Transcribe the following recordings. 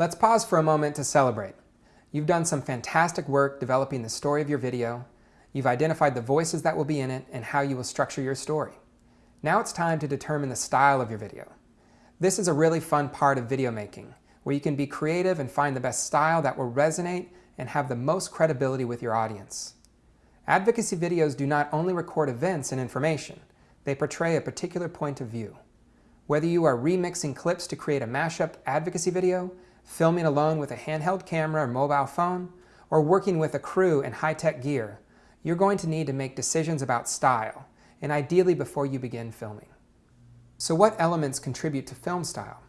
Let's pause for a moment to celebrate. You've done some fantastic work developing the story of your video. You've identified the voices that will be in it and how you will structure your story. Now it's time to determine the style of your video. This is a really fun part of video making, where you can be creative and find the best style that will resonate and have the most credibility with your audience. Advocacy videos do not only record events and information, they portray a particular point of view. Whether you are remixing clips to create a mashup advocacy video, filming alone with a handheld camera or mobile phone, or working with a crew and high-tech gear, you're going to need to make decisions about style, and ideally before you begin filming. So what elements contribute to film style?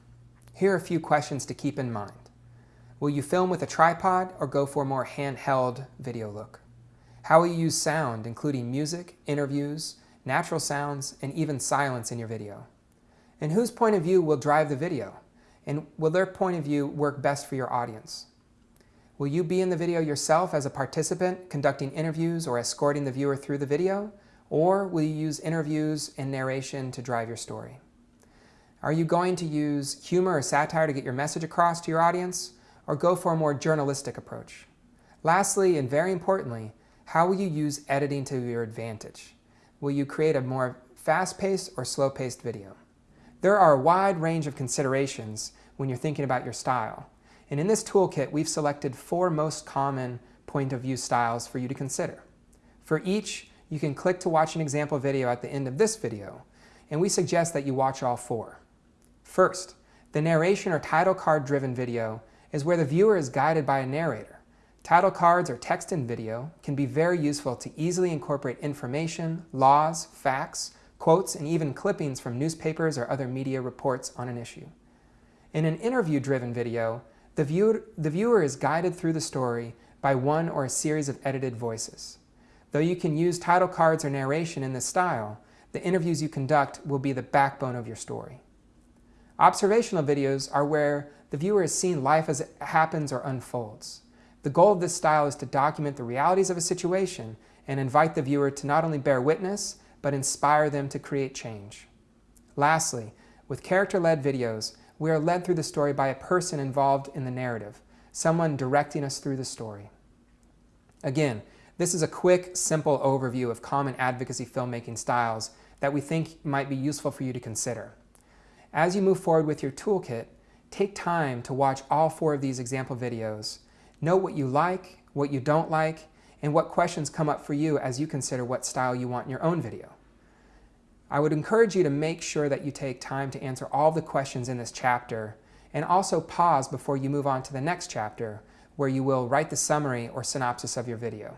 Here are a few questions to keep in mind. Will you film with a tripod or go for a more handheld video look? How will you use sound, including music, interviews, natural sounds, and even silence in your video? And whose point of view will drive the video? And will their point of view work best for your audience? Will you be in the video yourself as a participant, conducting interviews or escorting the viewer through the video? Or will you use interviews and narration to drive your story? Are you going to use humor or satire to get your message across to your audience? Or go for a more journalistic approach? Lastly, and very importantly, how will you use editing to your advantage? Will you create a more fast-paced or slow-paced video? There are a wide range of considerations when you're thinking about your style. And in this toolkit, we've selected four most common point of view styles for you to consider. For each, you can click to watch an example video at the end of this video, and we suggest that you watch all four. First, the narration or title card driven video is where the viewer is guided by a narrator. Title cards or text in video can be very useful to easily incorporate information, laws, facts, quotes, and even clippings from newspapers or other media reports on an issue. In an interview-driven video, the, view the viewer is guided through the story by one or a series of edited voices. Though you can use title cards or narration in this style, the interviews you conduct will be the backbone of your story. Observational videos are where the viewer is seeing life as it happens or unfolds. The goal of this style is to document the realities of a situation and invite the viewer to not only bear witness, but inspire them to create change. Lastly, with character-led videos, we are led through the story by a person involved in the narrative, someone directing us through the story. Again, this is a quick, simple overview of common advocacy filmmaking styles that we think might be useful for you to consider. As you move forward with your toolkit, take time to watch all four of these example videos. Know what you like, what you don't like, and what questions come up for you as you consider what style you want in your own video. I would encourage you to make sure that you take time to answer all the questions in this chapter and also pause before you move on to the next chapter where you will write the summary or synopsis of your video.